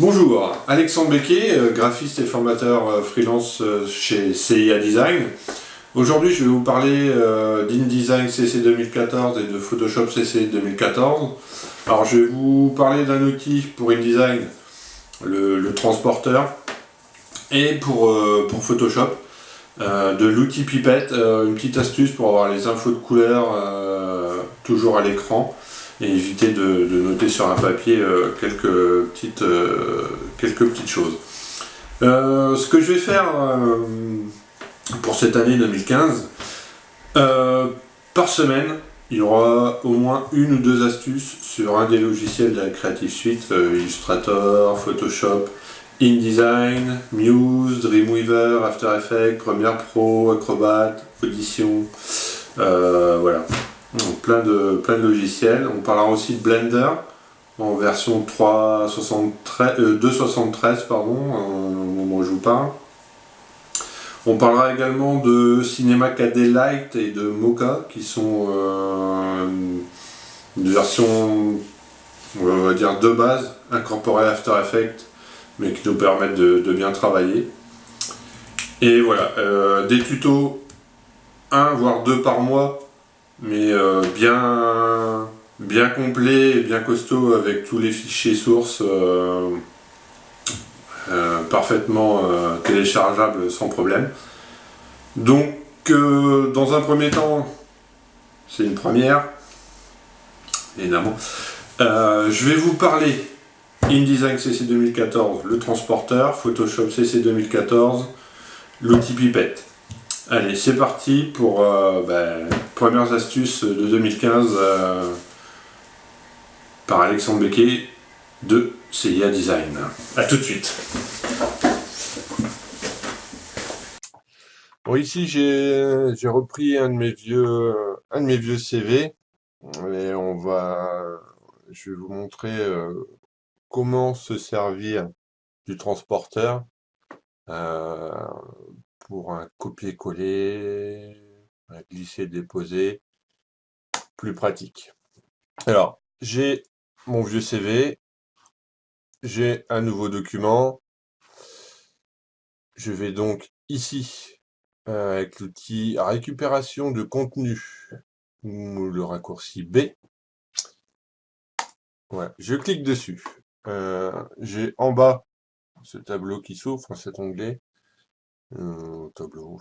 Bonjour, Alexandre Becquet, euh, graphiste et formateur euh, freelance euh, chez CIA Design. Aujourd'hui, je vais vous parler d'InDesign CC 2014 et de Photoshop CC 2014. Alors, je vais vous parler d'un outil pour InDesign, le, transporteur, et pour, pour Photoshop, de l'outil Pipette, une petite astuce pour avoir les infos de couleur toujours à l'écran et éviter de, noter sur un papier euh, quelques, petites, euh, quelques petites choses. Euh, ce que je vais faire pour cette année 2015, par semaine, il y aura au moins une ou deux astuces sur un des logiciels de la Creative Suite, Illustrator, Photoshop, InDesign, Muse, Dreamweaver, After Effects, Premiere Pro, Acrobat, Audition, voilà plein de, de logiciels. On parlera aussi de Blender en version 3.73, 2.73 euh, pardon, au moment où je vous parle. On parlera également de Cinema KD Lite et de Mocha qui sont euh, des versions on va dire de base incorporées After Effects mais qui nous permettent de, bien travailler. Et voilà, euh, des tutos, un voire deux par mois mais euh, bien, bien complet et bien costaud avec tous les fichiers sources euh, euh, parfaitement téléchargeables sans problème. Donc dans un premier temps, c'est une première, évidemment, je vais vous parler InDesign CC 2014, le transporteur, Photoshop CC 2014, l'outil pipette. Allez, c'est parti pour euh, ben, premières astuces de 2015 euh, par Alexandre Becquet de CIA Design. A tout de suite. Bon, ici j'ai repris un de mes vieux un de mes vieux CV et on va je vais vous montrer euh, comment se servir du transporteur pour un copier-coller, un glisser-déposer, plus pratique. Alors, j'ai mon vieux CV, j'ai un nouveau document, je vais donc ici, euh, avec l'outil récupération de contenu, ou le raccourci B, je clique dessus. Euh, j'ai en bas ce tableau qui s'ouvre, cet onglet, euh, tableau,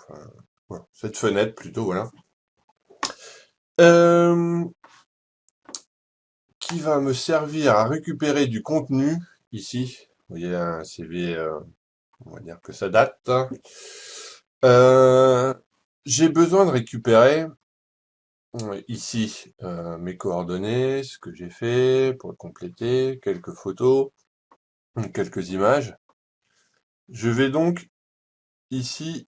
cette fenêtre plutôt, voilà. Euh, qui va me servir à récupérer du contenu, ici, vous voyez un CV, euh, on va dire que ça date. J'ai besoin de récupérer ici mes coordonnées, ce que j'ai fait pour compléter, quelques photos, quelques images. Je vais donc Ici,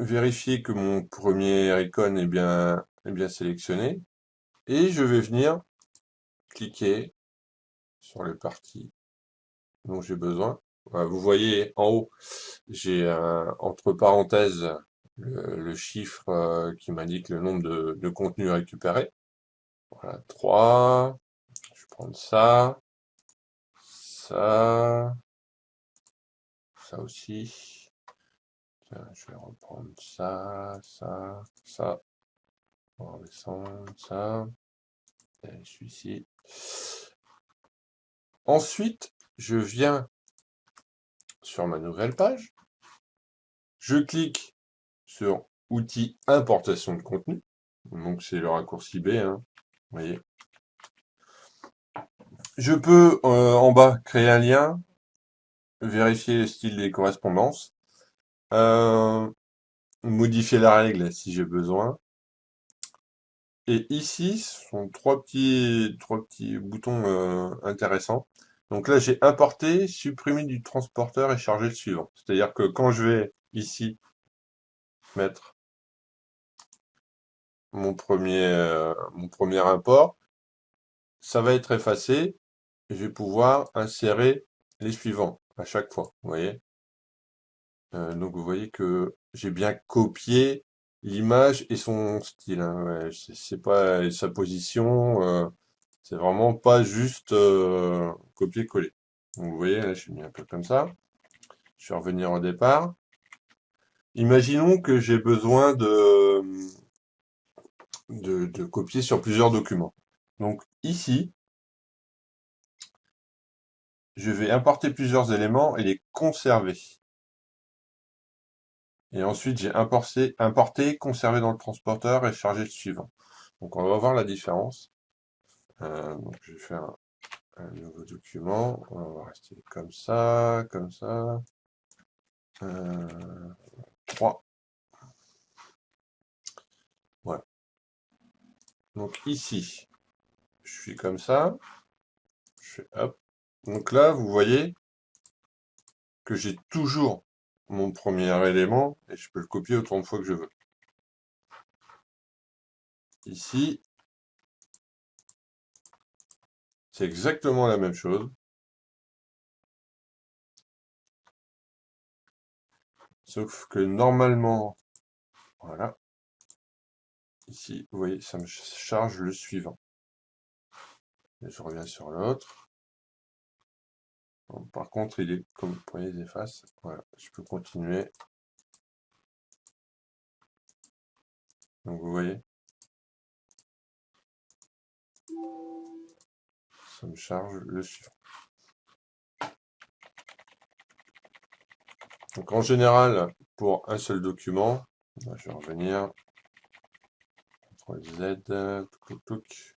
vérifier que mon premier icône est bien, est bien sélectionné. Et je vais venir cliquer sur les parties dont j'ai besoin. Vous voyez en haut, j'ai entre parenthèses le, chiffre euh, qui m'indique le nombre de, de contenus récupérés. Voilà, 3. Je vais prendre ça. Ça. Ça aussi je vais reprendre ça, ça, ça. On va descendre ça. Et celui-ci. Ensuite, je viens sur ma nouvelle page. Je clique sur outils importation de contenu. Donc c'est le raccourci B, hein, vous voyez. Je peux euh, en bas créer un lien, vérifier le style des correspondances. Euh, modifier la règle si j'ai besoin. Et ici, ce sont trois petits, boutons euh, intéressants. Donc là, j'ai importé, supprimé du transporteur et chargé le suivant. C'est-à-dire que quand je vais ici mettre mon premier, euh, mon premier import, ça va être effacé. Et je vais pouvoir insérer les suivants à chaque fois. Vous voyez euh, donc vous voyez que j'ai bien copié l'image et son style. Hein, c'est pas sa position, euh, c'est vraiment pas juste euh, copier-coller. Vous voyez, là, je suis mis un peu comme ça. Je vais revenir au départ. Imaginons que j'ai besoin de, de copier sur plusieurs documents. Donc ici, je vais importer plusieurs éléments et les conserver. Et ensuite, j'ai importé, importé, conservé dans le transporteur et chargé le suivant. Donc, on va voir la différence. Euh, donc, je vais faire un, nouveau document. On va rester comme ça, comme ça. Euh, 3. Voilà. Donc, ici, je suis comme ça. Je fais hop. Donc là, vous voyez que j'ai toujours mon premier élément et je peux le copier autant de fois que je veux. Ici, c'est exactement la même chose. Sauf que normalement, voilà, ici, vous voyez, ça me charge le suivant. Je reviens sur l'autre. Par contre, il est, comme vous voyez, il efface. Voilà, je peux continuer. Donc vous voyez, ça me charge le suivant. Donc en général, pour un seul document, je vais revenir. CTRL Z, tuk,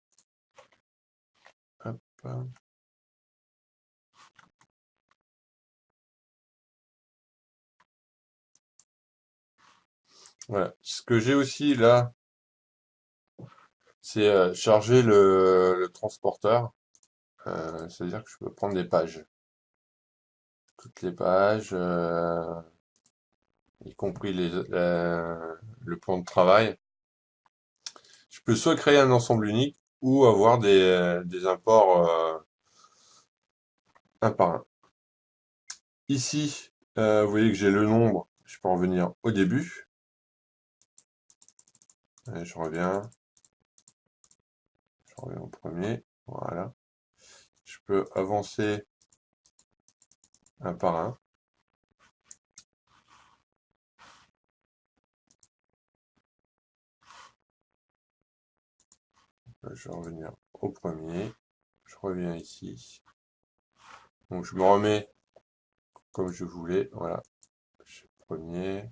Hop. Ce que j'ai aussi là, c'est euh, charger le, transporteur. Euh, c'est-à-dire que je peux prendre des pages. Toutes les pages, euh, y compris le plan de travail. Je peux soit créer un ensemble unique ou avoir des, des imports un par un. Ici, vous voyez que j'ai le nombre. Je peux en venir au début je reviens. Je reviens au premier. Voilà. Je peux avancer un par un. Je vais revenir au premier. Je reviens ici. Donc je me remets comme je voulais. Voilà. Premier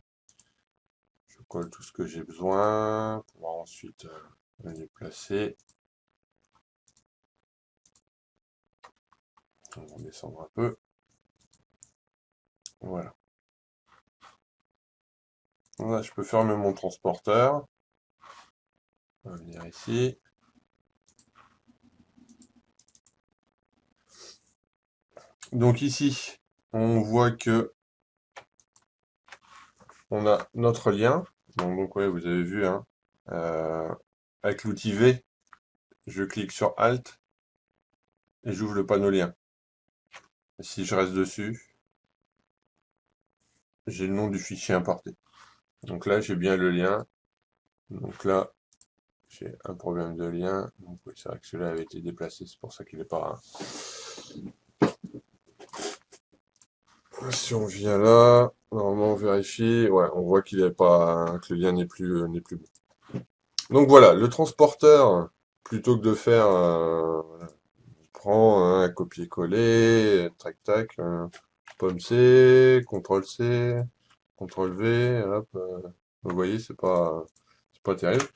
tout ce que j'ai besoin pour ensuite euh, le déplacer. On va descendre un peu. Voilà. Là, je peux fermer mon transporteur. On va venir ici. Donc ici, on voit que on a notre lien. Donc, ouais, vous avez vu, hein, euh, avec l'outil V, je clique sur Alt et j'ouvre le panneau lien. si je reste dessus, j'ai le nom du fichier importé. Donc là, j'ai bien le lien. Donc là, j'ai un problème de lien. Donc c'est vrai que celui-là avait été déplacé, c'est pour ça qu'il n'est pas... Si on vient là, normalement on vérifie, ouais, on voit qu'il est pas, que le lien n'est plus, n'est plus bon. Donc voilà, le transporteur, plutôt que de faire, euh, prend un copier-coller, tac tac, pomme C, CTRL C, CTRL V, hop, euh, vous voyez, c'est pas, c'est pas terrible.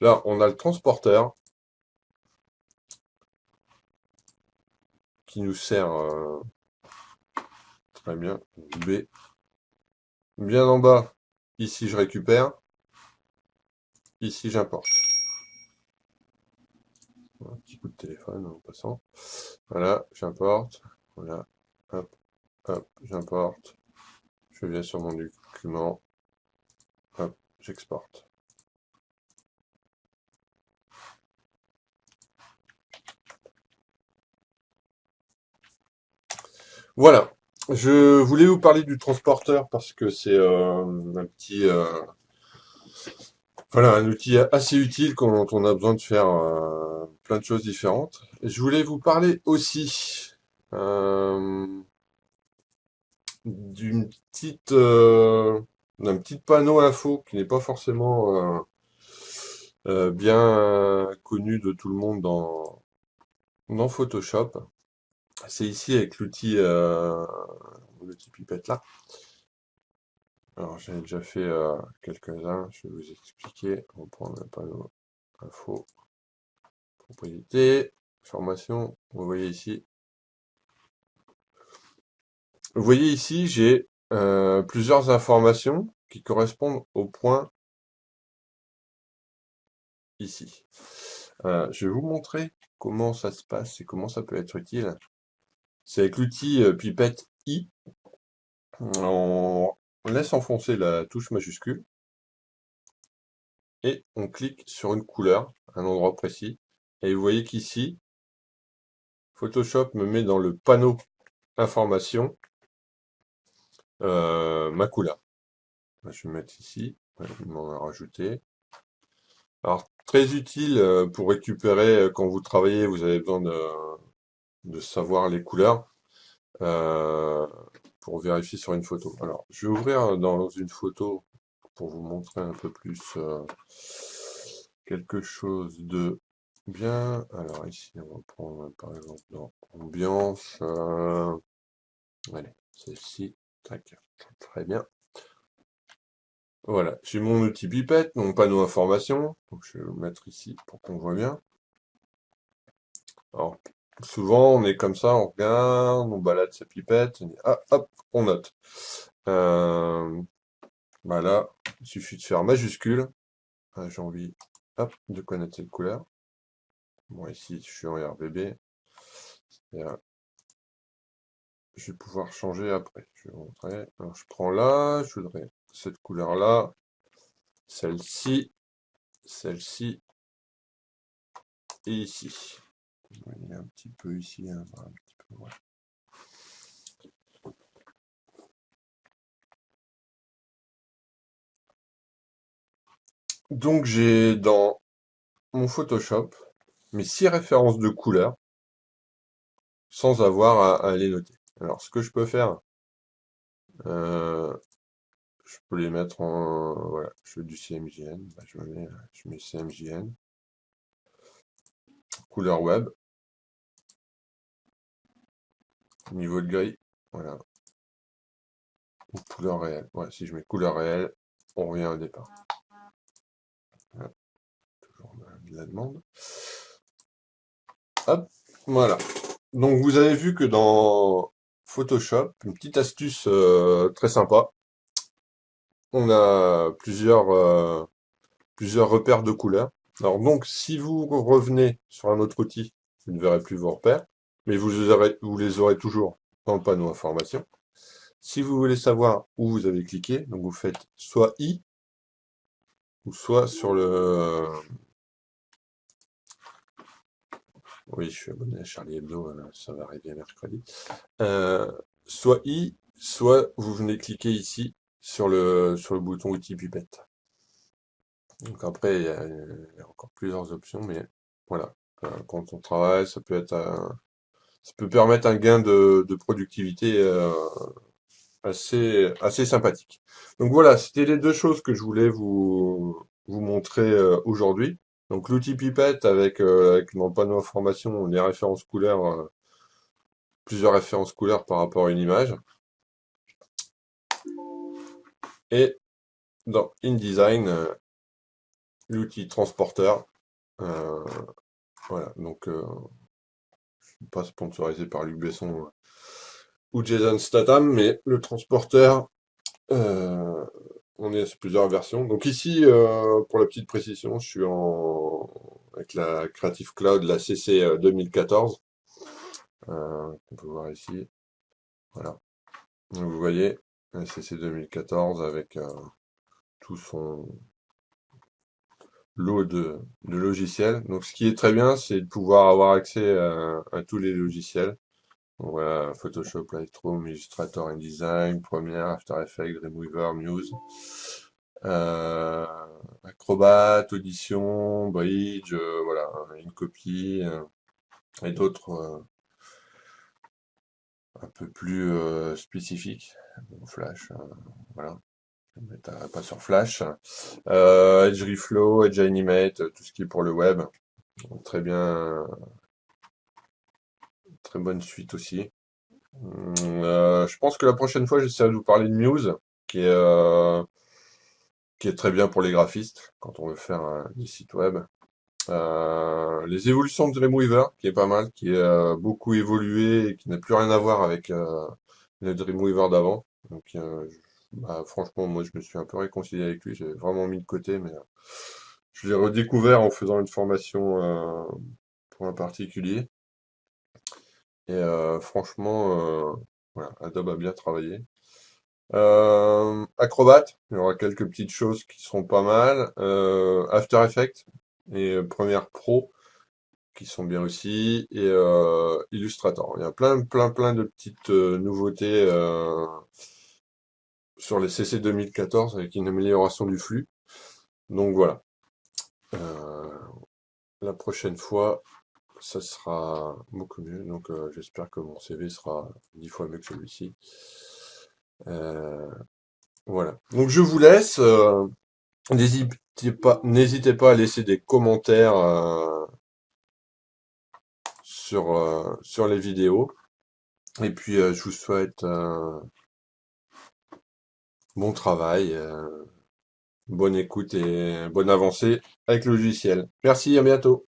Là, on a le transporteur qui nous sert euh, Très bien. B. Bien en bas, ici je récupère. Ici j'importe. Un petit coup de téléphone en passant. Voilà, j'importe. Voilà. Hop, hop, j'importe. Je viens sur mon document. Hop, j'exporte. Voilà. Je voulais vous parler du transporteur parce que c'est euh, un petit, euh, voilà, un outil assez utile quand on a besoin de faire euh, plein de choses différentes. Je voulais vous parler aussi d'une petite, d'un petit panneau info qui n'est pas forcément bien connu de tout le monde dans, dans Photoshop. C'est ici avec l'outil euh, l'outil pipette là. Alors j'ai déjà fait quelques-uns, je vais vous expliquer. On va prendre un panneau info, propriété, formation. Vous voyez ici, vous voyez ici, j'ai euh, plusieurs informations qui correspondent au point ici. Euh, je vais vous montrer comment ça se passe et comment ça peut être utile. C'est avec l'outil euh, pipette I. On laisse enfoncer la touche majuscule et on clique sur une couleur, un endroit précis. Et vous voyez qu'ici, Photoshop me met dans le panneau information euh, ma couleur. Je vais mettre ici, je m'en rajouter. Alors, très utile euh, pour récupérer, quand vous travaillez, vous avez besoin de, savoir les couleurs pour vérifier sur une photo. Alors, je vais ouvrir dans une photo pour vous montrer un peu plus quelque chose de bien. Alors ici, on va prendre par exemple dans ambiance. allez, celle-ci. Très bien. Voilà, j'ai mon outil pipette, mon panneau information. Je vais le mettre ici pour qu'on voit bien. Alors, souvent on est comme ça, on regarde, on balade sa pipette, on ah, note. Euh, voilà, il suffit de faire majuscule. Ah, j'ai envie de connaître cette couleur. Bon, ici, je suis en RBB je vais pouvoir changer après. Je prends là, je voudrais cette couleur-là, celle-ci, celle-ci, et ici. Il a un petit peu ici, hein, un petit peu, Donc j'ai dans mon Photoshop mes six références de couleurs sans avoir à les noter. Alors, ce que je peux faire, euh, je peux les mettre en... Voilà, je veux du CMJN. Bah, je, mets, je mets CMJN. Couleur web. Niveau de gris. Voilà. couleur réelle. Ouais, si je mets couleur réelle, on revient au départ. Toujours de la demande. Hop, voilà. Donc vous avez vu que dans Photoshop, une petite astuce euh, très sympa. On a plusieurs, euh, plusieurs repères de couleurs. Alors donc, si vous revenez sur un autre outil, vous ne verrez plus vos repères, mais vous, vous les aurez toujours dans le panneau information. Si vous voulez savoir où vous avez cliqué, donc vous faites soit I, ou soit sur le, oui, je suis abonné à Charlie Hebdo, ça va arriver mercredi. Euh, soit I, soit vous venez cliquer ici sur le, sur le bouton outil pipette. Donc après, il y, a, encore plusieurs options, mais voilà. Euh, quand on travaille, ça peut être ça peut permettre un gain de, productivité euh, assez, sympathique. Donc voilà, c'était les deux choses que je voulais vous, montrer aujourd'hui. Donc l'outil pipette avec, euh, avec mon panneau information les références couleurs, euh, plusieurs références couleurs par rapport à une image. Et dans InDesign, euh, l'outil transporteur. voilà, donc pas sponsorisé par Luc Besson ou Jason Statham, mais le transporteur on est sur plusieurs versions. Donc ici, euh, pour la petite précision, je suis en avec la Creative Cloud, la CC 2014. Euh, euh, on peut voir ici. Voilà. vous voyez, la CC 2014 avec tout son lot de, logiciels. Donc ce qui est très bien, c'est de pouvoir avoir accès à tous les logiciels. Voilà, Photoshop, Lightroom, Illustrator, InDesign, Premiere, After Effects, Dreamweaver, Muse, euh, Acrobat, Audition, Bridge, euh, voilà, une copie, euh, et d'autres un peu plus spécifiques. Flash, voilà. Pas sur Flash. Edge Reflow, Edge Animate, tout ce qui est pour le web. Très bien. Très bonne suite aussi. je pense que la prochaine fois, j'essaierai de vous parler de Muse, qui est, qui est très bien pour les graphistes, quand on veut faire des sites web. Euh, les évolutions de Dreamweaver, qui est pas mal, qui a euh, beaucoup évolué et qui n'a plus rien à voir avec euh, le Dreamweaver d'avant. Donc, bah, franchement, moi, je me suis un peu réconcilié avec lui. J'ai vraiment mis de côté, mais je l'ai redécouvert en faisant une formation pour un particulier. Et franchement, voilà, Adobe a bien travaillé. Acrobat, il y aura quelques petites choses qui seront pas mal. After Effects, et euh, Premiere Pro qui sont bien aussi et euh, Illustrator. Il y a plein plein plein de petites euh, nouveautés sur les CC 2014 avec une amélioration du flux. Donc voilà. la prochaine fois, ça sera beaucoup mieux. Donc j'espère que mon CV sera dix fois mieux que celui-ci. voilà. Donc je vous laisse. N'hésitez pas, n'hésitez pas à laisser des commentaires euh, sur, euh, sur les vidéos. Et puis, euh, je vous souhaite bon travail, bonne écoute et bonne avancée avec le logiciel. Merci, à bientôt.